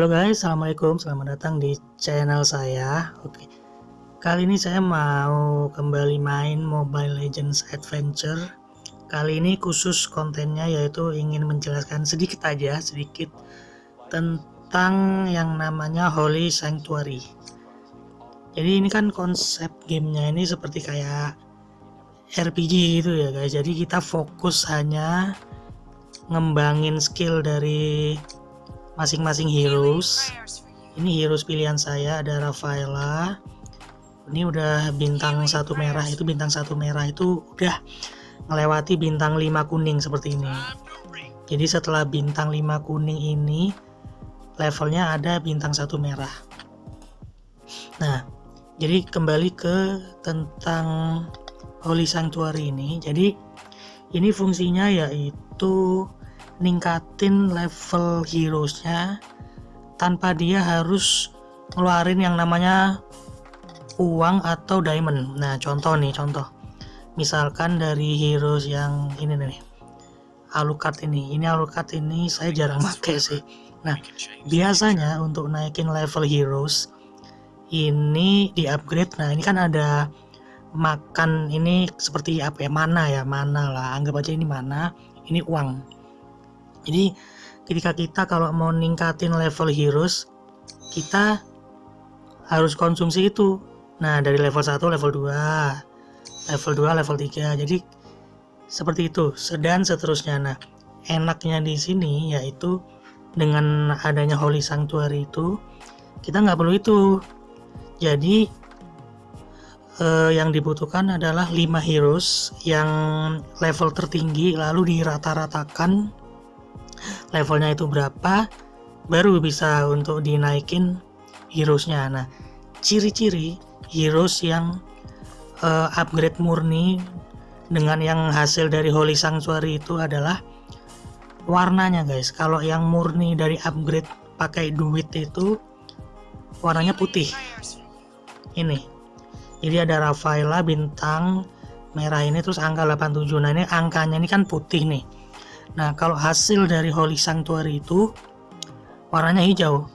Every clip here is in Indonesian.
Halo guys, assalamualaikum, selamat datang di channel saya. Oke, kali ini saya mau kembali main Mobile Legends Adventure. Kali ini khusus kontennya yaitu ingin menjelaskan sedikit aja, sedikit tentang yang namanya Holy Sanctuary. Jadi ini kan konsep gamenya ini seperti kayak RPG gitu ya guys. Jadi kita fokus hanya ngembangin skill dari masing-masing heroes. Ini heroes pilihan saya ada Rafaela. Ini udah bintang satu merah itu bintang satu merah itu udah melewati bintang 5 kuning seperti ini. Jadi setelah bintang 5 kuning ini levelnya ada bintang satu merah. Nah jadi kembali ke tentang Holy Sanctuary ini. Jadi ini fungsinya yaitu ningkatin level heroesnya tanpa dia harus ngeluarin yang namanya uang atau diamond. Nah contoh nih contoh. Misalkan dari heroes yang ini nih Alucard ini. Ini Alucard ini saya jarang pakai sih. Nah biasanya untuk naikin level heroes ini di upgrade nah ini kan ada makan ini seperti apa ya? Mana ya? Mana lah. Anggap aja ini mana. Ini uang jadi ketika kita kalau mau ningkatin level heroes kita harus konsumsi itu. Nah dari level 1 level 2 level 2 level 3 jadi seperti itu dan seterusnya. Nah enaknya di sini yaitu dengan adanya Holy Sanctuary itu kita nggak perlu itu. Jadi eh, yang dibutuhkan adalah 5 heroes yang level tertinggi lalu dirata-ratakan levelnya itu berapa baru bisa untuk dinaikin heroesnya. Nah ciri-ciri heroes yang uh, upgrade murni dengan yang hasil dari Holy Sanctuary itu adalah warnanya guys. Kalau yang murni dari upgrade pakai duit itu warnanya putih. Ini. Jadi ada Rafaela bintang merah ini terus angka 87 nah ini angkanya ini kan putih nih Nah, kalau hasil dari Holy Sanctuary itu warnanya hijau.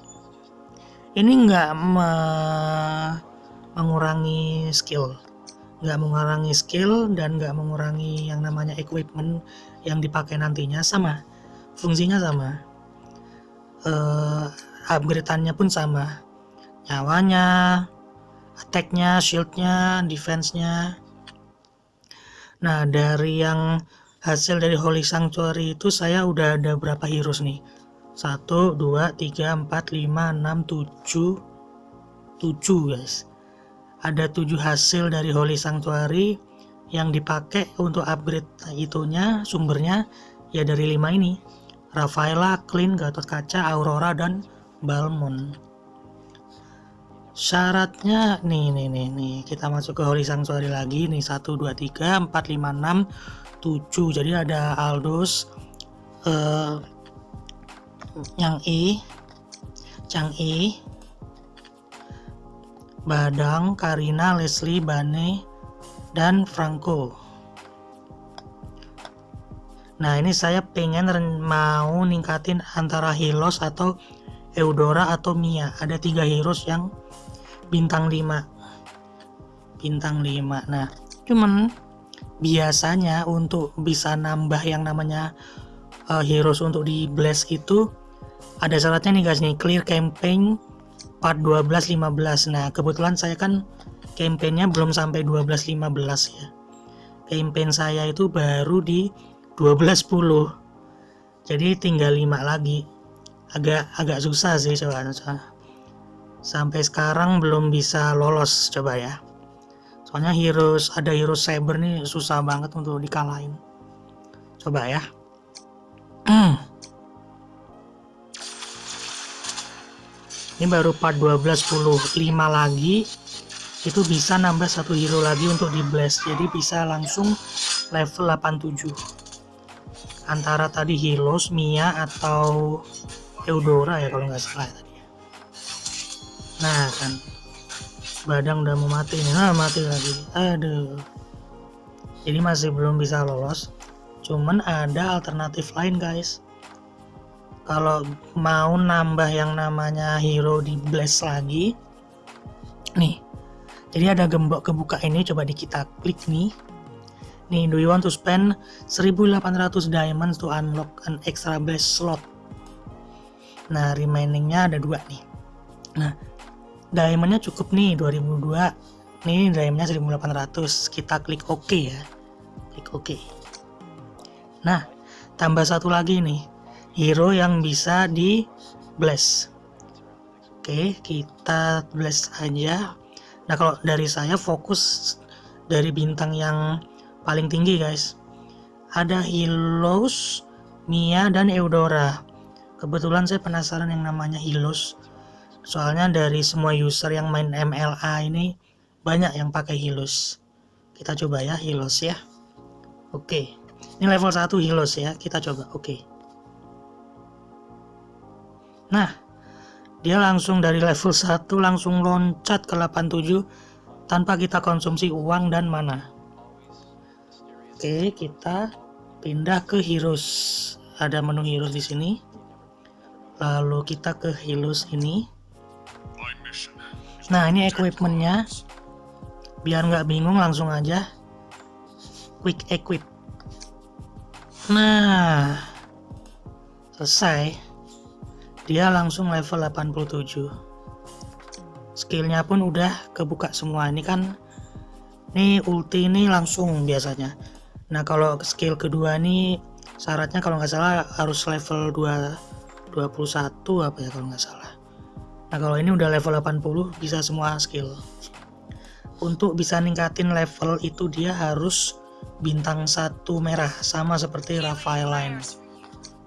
Ini nggak me mengurangi skill, nggak mengurangi skill dan nggak mengurangi yang namanya equipment yang dipakai nantinya sama, fungsinya sama, uh, upgrade-annya pun sama, nyawanya, attack-nya, shield-nya, defense-nya. Nah, dari yang hasil dari Holy Sanctuary itu saya udah ada berapa heroes nih? 1, 2, 3, 4, 5, 6, 7 7 guys. Ada 7 hasil dari Holy Sanctuary yang dipakai untuk upgrade itunya sumbernya ya dari 5 ini. Rafaela, Clean, Gatot Kaca, Aurora, dan Balmon syaratnya nih nih nih nih. Kita masuk ke Holy Sanctuary lagi. Nih 1 2 3 4 5 6 7 jadi ada Aldous uh, yang E Chang E Badang Karina Leslie Bane dan Franco. Nah ini saya pengen mau ningkatin antara Hilos atau Eudora atau Mia. Ada tiga heroes yang bintang 5 bintang 5 nah cuman biasanya untuk bisa nambah yang namanya uh, heroes untuk di blast itu ada syaratnya nih guys nih. Clear campaign part 12 15 nah kebetulan saya kan campaignnya belum sampai 12 15 ya. Campaign saya itu baru di 12 10 jadi tinggal 5 lagi. Agak agak susah sih coba sampai sekarang belum bisa lolos coba ya. Soalnya heroes ada heroes cyber nih susah banget untuk dikalahin. Coba ya. Ini baru part 12 10 5 lagi. Itu bisa nambah satu hero lagi untuk di blast. Jadi bisa langsung level 87 antara tadi Hilos, Mia atau Eudora ya kalau nggak salah tadi nah kan. Badang udah mau mati nih. Nah mati lagi. Aduh. Jadi masih belum bisa lolos. Cuman ada alternatif lain guys. Kalau mau nambah yang namanya hero di blast lagi nih. Jadi ada gembok kebuka ini coba di kita klik nih. Nih do you want to spend 1800 diamonds to unlock an extra blast slot? Nah remainingnya ada dua nih. Nah diamondnya cukup nih 2002 nih diamondnya 1800 kita klik OK ya. Klik OK. Nah tambah satu lagi nih. Hero yang bisa di bless. Oke kita bless aja. Nah kalau dari saya fokus dari bintang yang paling tinggi guys. Ada Hilos, Mia, dan Eudora. Kebetulan saya penasaran yang namanya Hilos soalnya dari semua user yang main MLA ini banyak yang pakai Hilos kita coba ya Hilos ya oke ini level 1 Hilos ya kita coba oke Nah, dia langsung dari level 1 langsung loncat ke 87 tanpa kita konsumsi uang dan mana. Oke, kita pindah ke heroes. Ada menu heroes di sini. Lalu kita ke heroes ini. Nah, ini equipmentnya. Biar nggak bingung langsung aja. Quick equip. Nah, selesai. Dia langsung level 87 skillnya pun udah kebuka semua. Ini kan ini ulti ini langsung biasanya. Nah kalau skill kedua nih syaratnya kalau nggak salah harus level 2 21 apa ya kalau nggak salah nah kalau ini udah level 80 bisa semua skill. Untuk bisa ningkatin level itu dia harus bintang satu merah sama seperti Raphael Line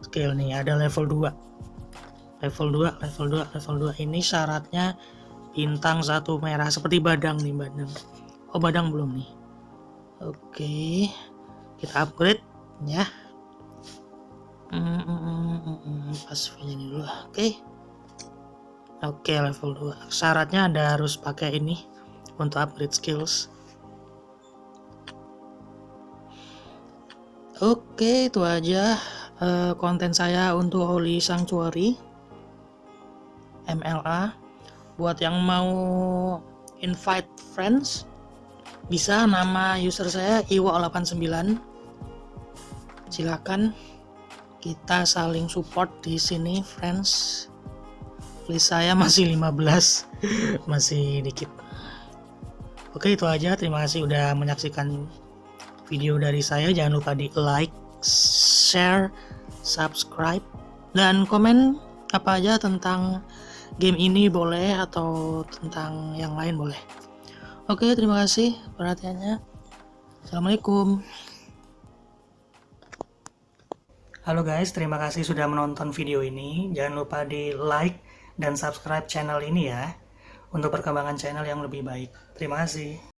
skill nih ada level 2 level 2 level 2 level 2 ini syaratnya bintang satu merah seperti badang nih badang. Oh badang belum nih? Oke kita upgrade ya. Mm, mm, mm, mm, mm. pas ini dulu. Oke oke level 2 syaratnya ada harus pakai ini untuk upgrade skills. Oke, itu aja uh, konten saya untuk Holy Sanctuary. MLA buat yang mau invite friends bisa nama user saya iwa89 silakan kita saling support di sini friends list saya masih 15 masih dikit. Oke itu aja. Terima kasih udah menyaksikan video dari saya. Jangan lupa di like share subscribe dan komen apa aja tentang game ini boleh atau tentang yang lain boleh. Oke terima kasih perhatiannya. Assalamualaikum. Halo guys terima kasih sudah menonton video ini. Jangan lupa di like dan subscribe channel ini ya untuk perkembangan channel yang lebih baik. Terima kasih